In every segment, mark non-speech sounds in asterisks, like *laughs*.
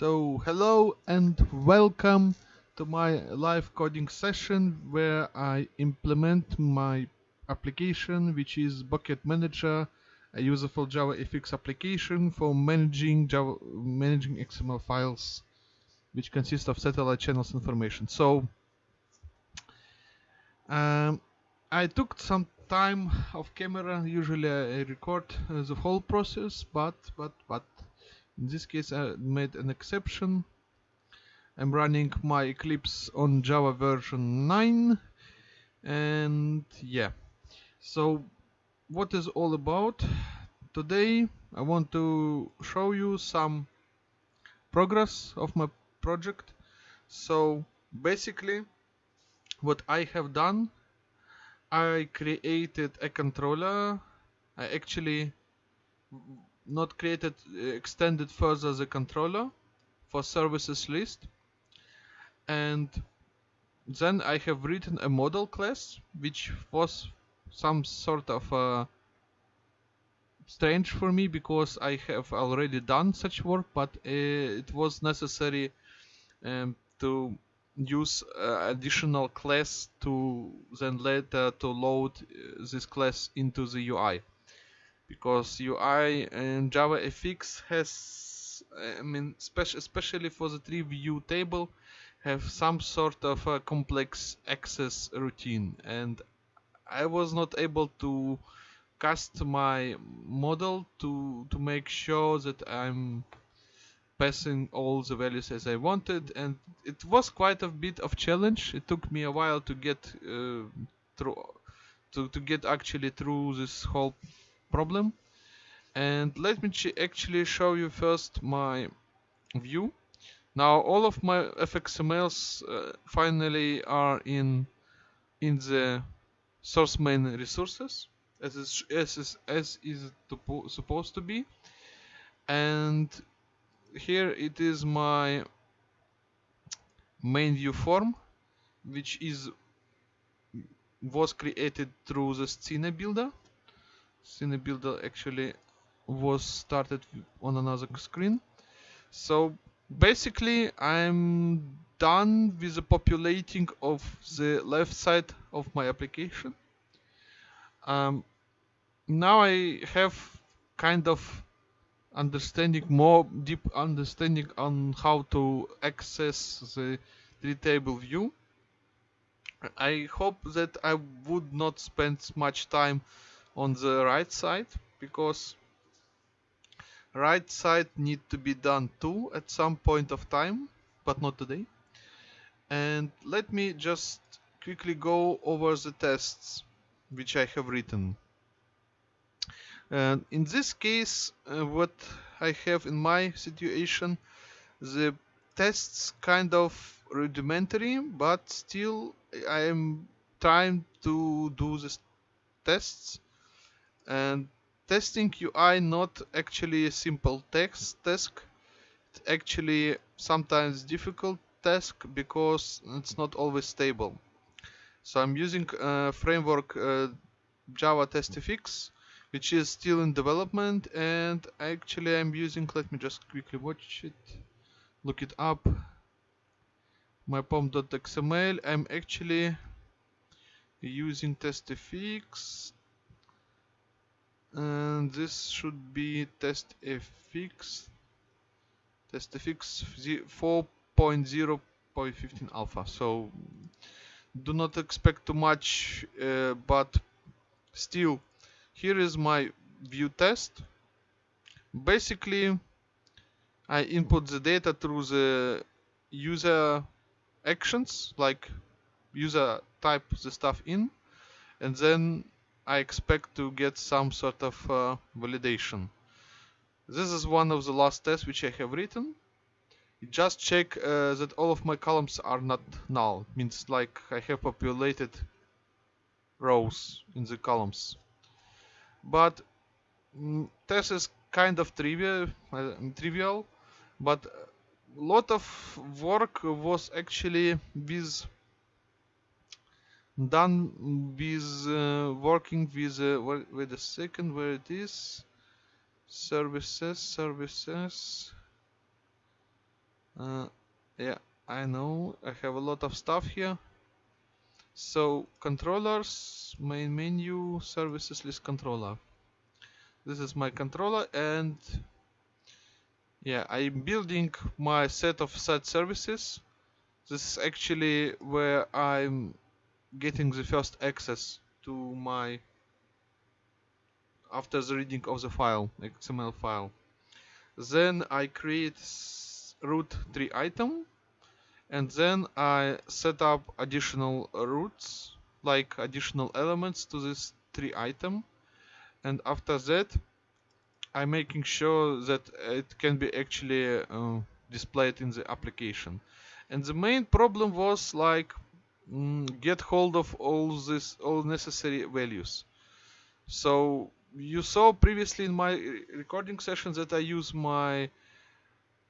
So hello and welcome to my live coding session where I implement my application which is Bouquet Manager, a useful JavaFX application for managing Java managing XML files which consist of satellite channels information. So um, I took some time off camera. Usually I record uh, the whole process, but but but in this case I made an exception. I'm running my Eclipse on Java version 9 and yeah. So what is all about? Today I want to show you some progress of my project. So basically what I have done I created a controller. I actually not created extended further the controller for services list. And then I have written a model class which was some sort of uh, strange for me because I have already done such work but uh, it was necessary um, to use uh, additional class to then later to load uh, this class into the UI because UI and JavaFX has I mean especially for the tree view table have some sort of a complex access routine. And I was not able to cast my model to to make sure that I'm passing all the values as I wanted. And it was quite a bit of challenge. It took me a while to get uh, through to, to get actually through this whole problem. And let me actually show you first my view. Now all of my fxmls uh, finally are in in the source main resources as is, as is, as is supposed to be. And here it is my main view form which is was created through the Scene builder Scene builder actually was started on another screen. So basically I'm done with the populating of the left side of my application. Um, now I have kind of understanding more deep understanding on how to access the tree table view. I hope that I would not spend much time on the right side because right side need to be done too at some point of time but not today. And let me just quickly go over the tests which I have written. And in this case uh, what I have in my situation the tests kind of rudimentary but still I am trying to do the tests and testing UI not actually a simple text task. It's actually sometimes difficult task because it's not always stable. So I'm using framework uh, Java TestFX which is still in development and actually I'm using let me just quickly watch it look it up. My pom.xml I'm actually using TestFX and this should be test fx test fx 4.0.15 alpha. So do not expect too much uh, but still here is my view test. Basically I input the data through the user actions like user type the stuff in and then I expect to get some sort of uh, validation. This is one of the last tests which I have written. Just check uh, that all of my columns are not null. Means like I have populated rows in the columns. But mm, test is kind of trivial, uh, trivial, but a lot of work was actually with done with uh, working with uh, wait a second where it is. Services services. Uh, yeah I know. I have a lot of stuff here. So controllers main menu services list controller. This is my controller and yeah I'm building my set of set services. This is actually where I'm getting the first access to my after the reading of the file XML file. Then I create root tree item and then I set up additional roots like additional elements to this tree item. And after that I'm making sure that it can be actually uh, displayed in the application. And the main problem was like mm, get hold of all this all necessary values. So you saw previously in my recording session that I use my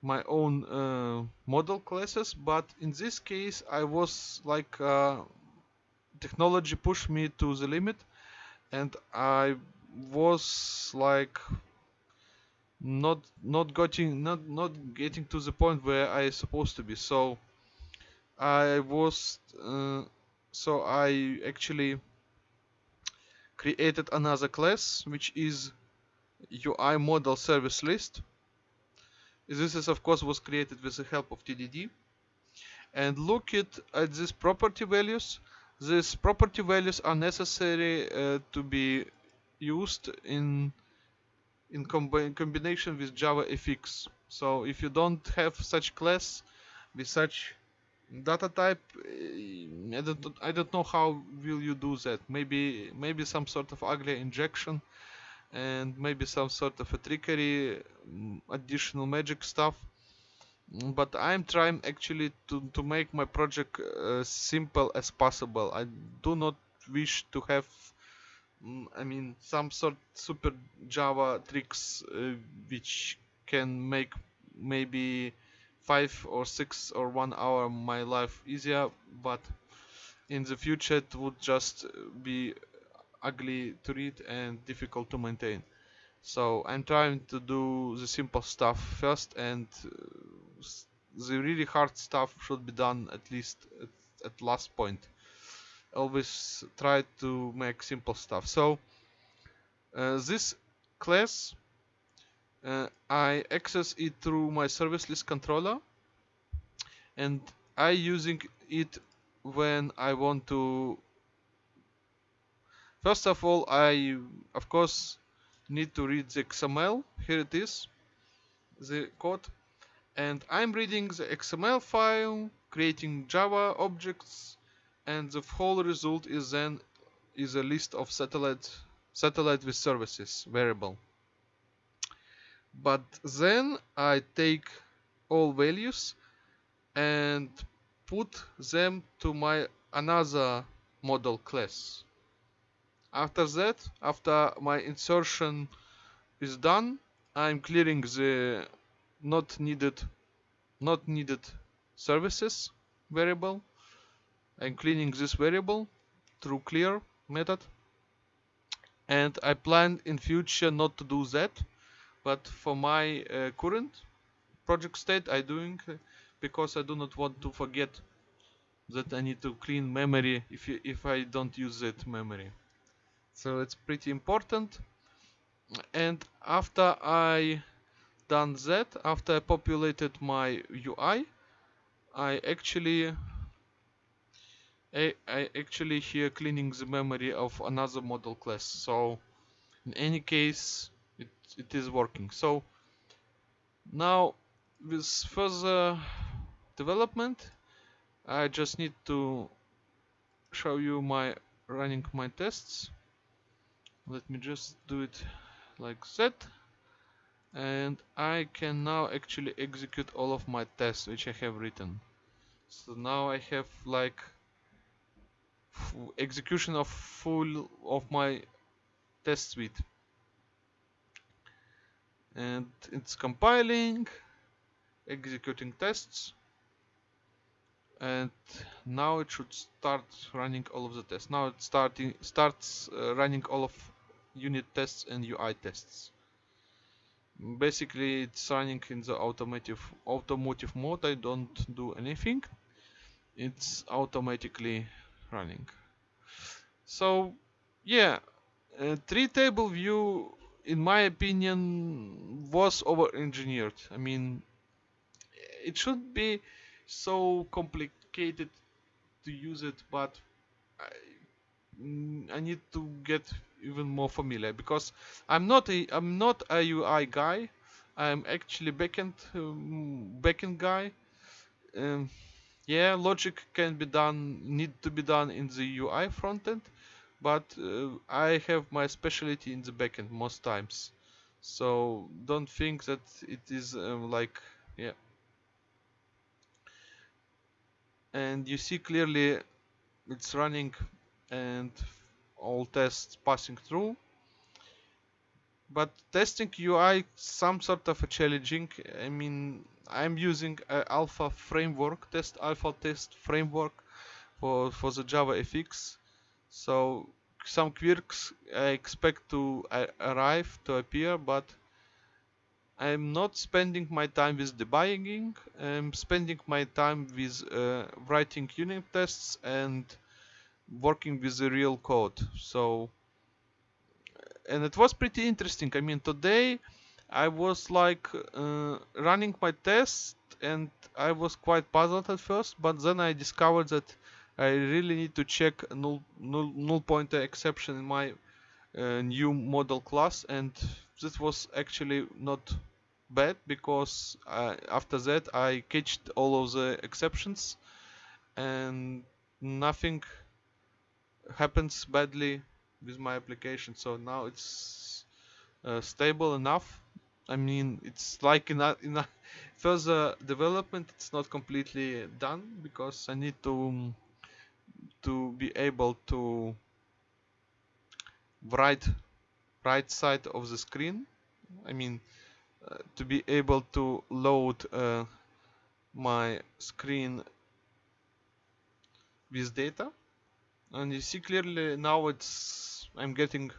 my own uh, model classes but in this case I was like uh, technology pushed me to the limit and I was like not not getting not not getting to the point where I supposed to be. So I was uh, so I actually created another class which is UI model service list. This is of course was created with the help of TDD and look at, at these property values. These property values are necessary uh, to be used in in combi combination with JavaFX so if you don't have such class with such data type eh, I don't I don't know how will you do that. Maybe maybe some sort of ugly injection and maybe some sort of a trickery mm, additional magic stuff. Mm, but I'm trying actually to, to make my project uh, simple as possible. I do not wish to have mm, I mean some sort super Java tricks uh, which can make maybe five or six or one hour my life easier but in the future it would just be ugly to read and difficult to maintain. So I'm trying to do the simple stuff first and uh, the really hard stuff should be done at least at, at last point. Always try to make simple stuff. So uh, this class uh, I access it through my service list controller and I using it when I want to First of all, I of course need to read the XML. Here it is, the code. And I'm reading the XML file, creating Java objects, and the whole result is then is a list of satellite satellite with services variable. But then I take all values and put them to my another model class. After that after my insertion is done I'm clearing the not needed not needed services variable. I'm cleaning this variable through clear method. And I plan in future not to do that but for my uh, current project state I doing uh, because I do not want to forget that I need to clean memory if you, if I don't use that memory. So it's pretty important. And after I done that after I populated my UI I actually I, I actually here cleaning the memory of another model class. So in any case it, it is working. So now with further development I just need to show you my running my tests. Let me just do it like that. And I can now actually execute all of my tests which I have written. So now I have like execution of full of my test suite and it's compiling executing tests. And now it should start running all of the tests. Now it starting starts uh, running all of unit tests and UI tests. basically it's running in the automotive automotive mode. I don't do anything. It's automatically running. So yeah a tree table view in my opinion was over engineered I mean it should be so complicated to use it but I, I need to get even more familiar because I'm not a I'm not a UI guy. I'm actually backend um, backend guy. Um, yeah, logic can be done need to be done in the UI frontend, but uh, I have my specialty in the backend most times. So don't think that it is um, like yeah. And you see clearly it's running and all tests passing through. But testing UI some sort of a challenging. I mean, I'm using alpha framework, test alpha test framework for for the Java FX. So some quirks I expect to arrive to appear, but I'm not spending my time with debugging. I'm spending my time with uh, writing unit tests and working with the real code. So, and it was pretty interesting. I mean, today I was like uh, running my test and I was quite puzzled at first, but then I discovered that I really need to check null, null, null pointer exception in my uh, new model class and this was actually not bad because uh, after that I catched all of the exceptions and nothing happens badly with my application. So now it's uh, stable enough. I mean it's like in a, in a *laughs* further development it's not completely done because I need to to be able to write right side of the screen. I mean uh, to be able to load uh, my screen with data. And you see clearly now it's I'm getting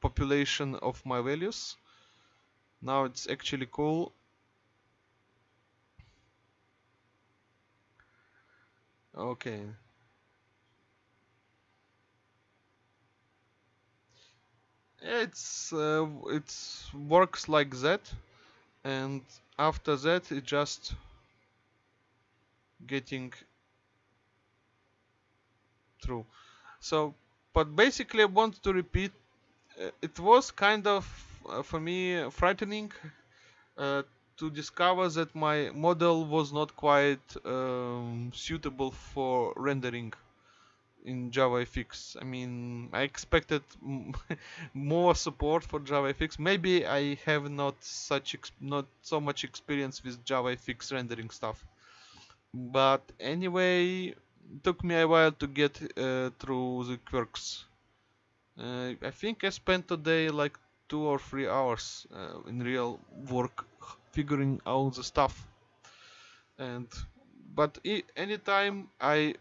population of my values. Now it's actually cool. Okay it's uh, it works like that and after that it just getting through. So, but basically I want to repeat, uh, it was kind of, uh, for me, frightening uh, to discover that my model was not quite um, suitable for rendering in JavaFX. I mean, I expected *laughs* more support for JavaFX. Maybe I have not such not so much experience with JavaFX rendering stuff. But anyway, took me a while to get uh, through the quirks. Uh, I think I spent today like two or three hours uh, in real work figuring out the stuff. And but anytime I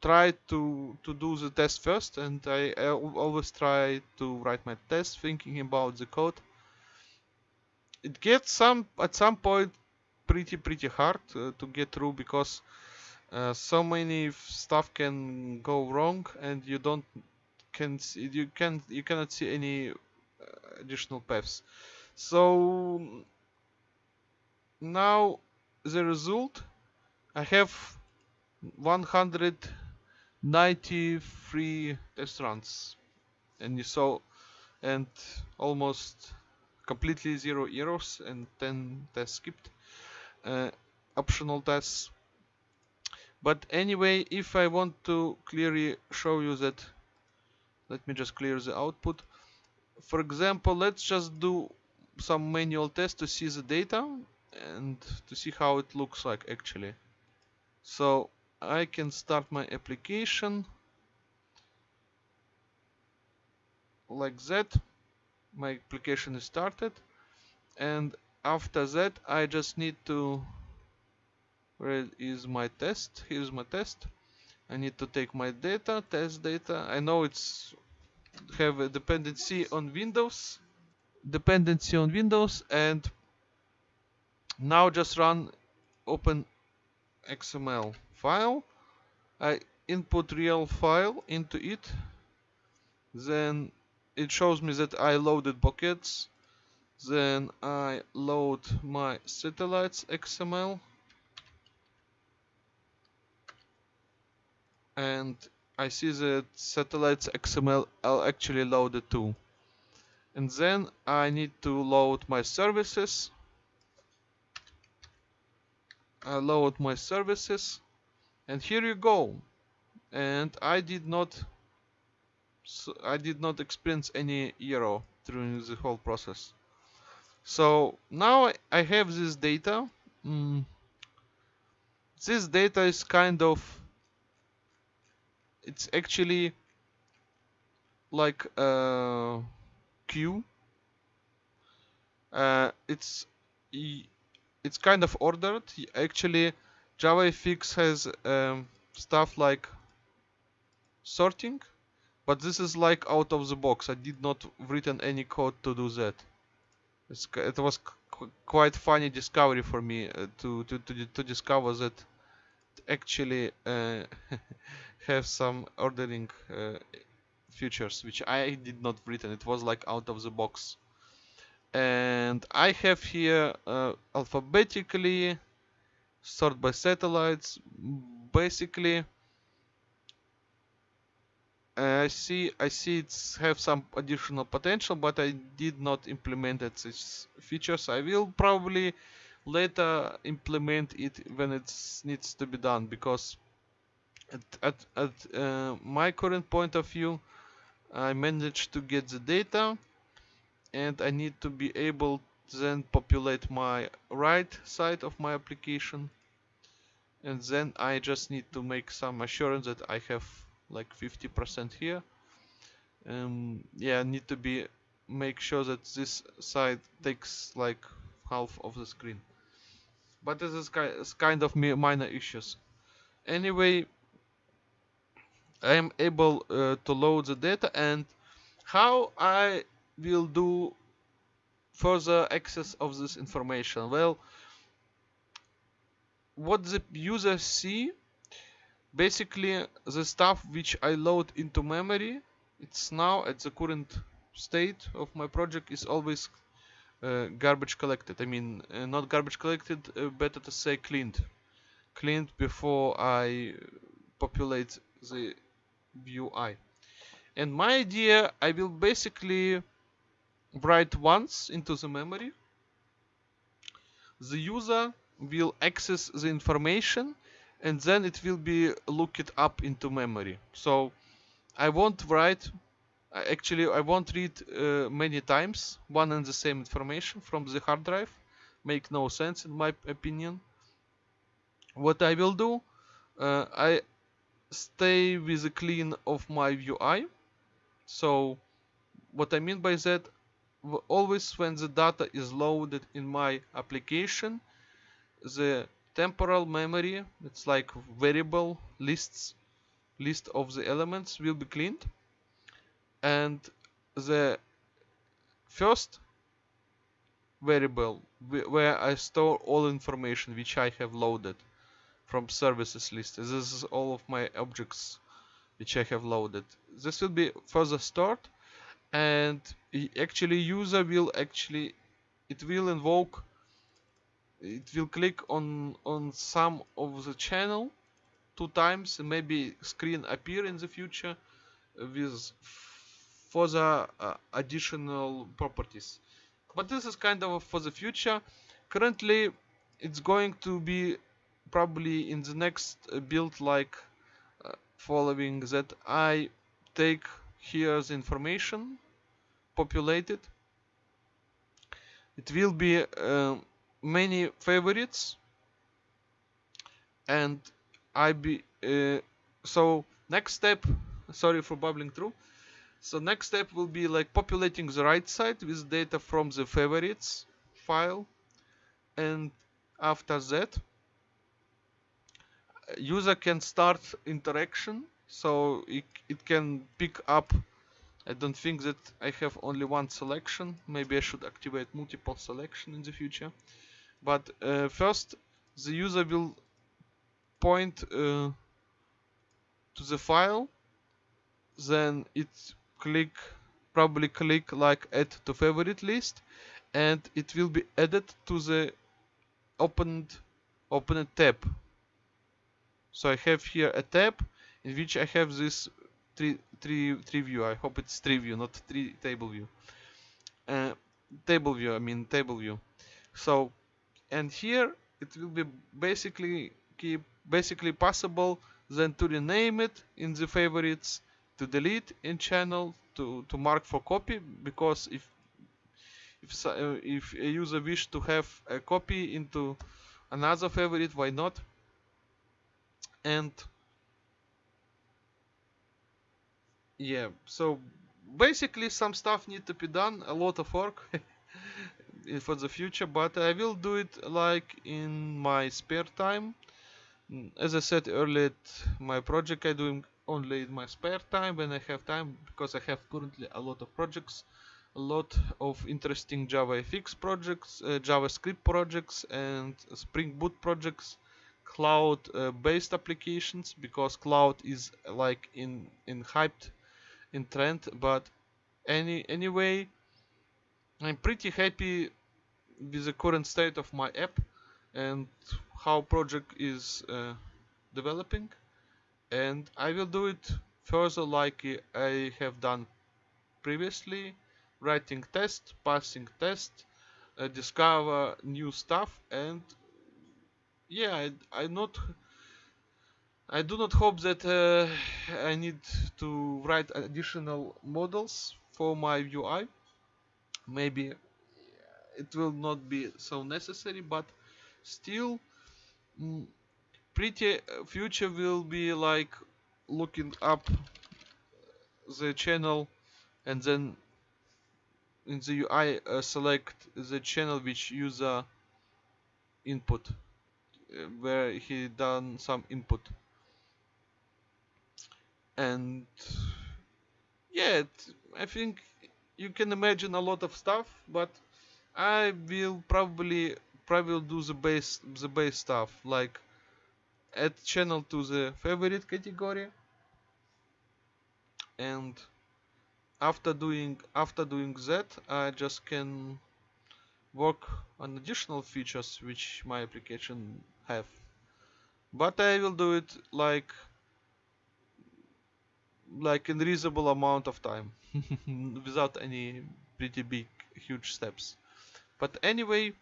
try to to do the test first, and I, I always try to write my test thinking about the code. It gets some at some point pretty pretty hard uh, to get through because uh, so many stuff can go wrong and you don't can see, you can you cannot see any uh, additional paths so now the result I have 193 test runs and you saw and almost completely zero errors and 10 tests skipped. Uh, optional tests. But anyway if I want to clearly show you that let me just clear the output. For example let's just do some manual test to see the data and to see how it looks like actually. So I can start my application. Like that my application is started. And after that I just need to where is my test? Here's my test. I need to take my data test data. I know it's have a dependency on Windows dependency on Windows and now just run open XML file. I input real file into it. Then it shows me that I loaded bouquets. Then I load my satellites XML and I see that satellites XML are actually loaded too. And then I need to load my services. I load my services and here you go. And I did not so I did not experience any error during the whole process. So now I have this data. Mm, this data is kind of it's actually like a queue uh, it's it's kind of ordered. Actually JavaFX has um, stuff like sorting but this is like out of the box. I did not written any code to do that. It's, it was quite funny discovery for me uh, to, to, to, to discover that actually uh, *laughs* have some ordering uh, features which I did not written. It was like out of the box. And I have here uh, alphabetically sort by satellites basically. I see I see it's have some additional potential but I did not implement it these features. I will probably later implement it when it needs to be done because at, at, at uh, my current point of view I managed to get the data and I need to be able then populate my right side of my application and then I just need to make some assurance that I have like 50% here. Um, yeah need to be make sure that this side takes like half of the screen. But this is kind of minor issues. Anyway I am able uh, to load the data and how I will do further access of this information. Well what the user see basically the stuff which I load into memory it's now at the current state of my project is always uh, garbage collected. I mean uh, not garbage collected uh, better to say cleaned. Cleaned before I populate the UI and my idea I will basically write once into the memory. The user will access the information and then it will be looked up into memory. So I won't write actually I won't read uh, many times one and the same information from the hard drive. Make no sense in my opinion. What I will do uh, I stay with the clean of my UI so what I mean by that always when the data is loaded in my application the temporal memory it's like variable lists list of the elements will be cleaned. And the first variable where I store all information which I have loaded from services list this is all of my objects which I have loaded. This will be further stored and actually user will actually it will invoke it will click on on some of the channel two times maybe screen appear in the future with further uh, additional properties. But this is kind of for the future. Currently it's going to be probably in the next build like uh, following that I take here the information populated it. Will be uh, many favorites. And I be uh, so next step sorry for bubbling through. So next step will be like populating the right side with data from the favorites file. And after that user can start interaction. So it, it can pick up. I don't think that I have only one selection. Maybe I should activate multiple selection in the future. But uh, first, the user will point uh, to the file. Then it click, probably click like add to favorite list, and it will be added to the opened opened tab. So I have here a tab in which I have this tree, tree, tree view. I hope it's tree view, not tree table view. Uh, table view, I mean table view. So, and here it will be basically keep basically possible then to rename it in the favorites, to delete in channel, to to mark for copy because if if uh, if a user wish to have a copy into another favorite, why not? And yeah so basically some stuff need to be done a lot of work *laughs* for the future but I will do it like in my spare time. As I said earlier my project I do only in my spare time when I have time because I have currently a lot of projects a lot of interesting JavaFX projects, uh, JavaScript projects and Spring Boot projects cloud uh, based applications because cloud is like in in hyped in trend but any anyway I'm pretty happy with the current state of my app and how project is uh, developing and I will do it further like I have done previously writing test passing test uh, discover new stuff and yeah I, I not I do not hope that uh, I need to write additional models for my UI. Maybe it will not be so necessary, but still, mm, pretty uh, future will be like looking up the channel and then in the UI uh, select the channel which user input uh, where he done some input. And yeah I think you can imagine a lot of stuff but I will probably probably do the base the base stuff like add channel to the favorite category. And after doing after doing that I just can work on additional features which my application have. But I will do it like like in reasonable amount of time *laughs* without any pretty big huge steps. But anyway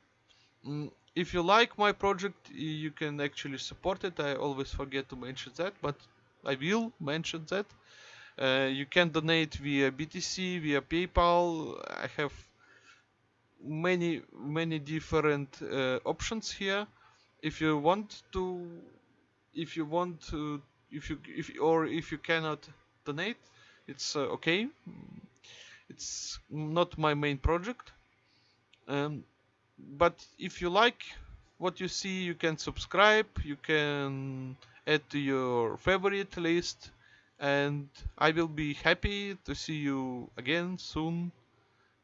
mm, if you like my project you can actually support it. I always forget to mention that but I will mention that. Uh, you can donate via BTC via PayPal. I have many many different uh, options here. If you want to if you want to if you if or if you cannot donate it's uh, okay. It's not my main project. Um, but if you like what you see you can subscribe you can add to your favorite list and I will be happy to see you again soon.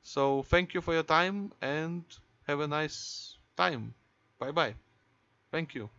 So thank you for your time and have a nice time. Bye bye thank you